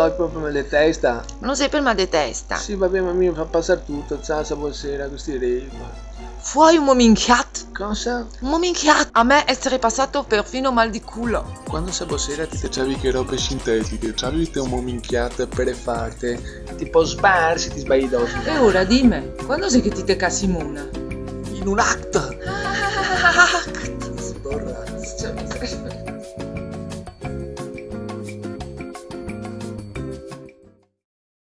no, è proprio mal di testa. Ma non sei per mal di testa? Sì, vabbè, ma mi fa passare tutto, zazza, buonasera, questi rei. Fuori un mominchiat. Cosa? Un mominchiat. A me essere passato perfino mal di culo. Quando sei sera ti cacciavi che robe sintetiche, c'avevi un mominchiat per farti, tipo sbarsi, ti sbagli dopo. E ora dimmi, quando sei che ti te casimona? In un acto! Act. Ah, Sborrazzo. Cioè,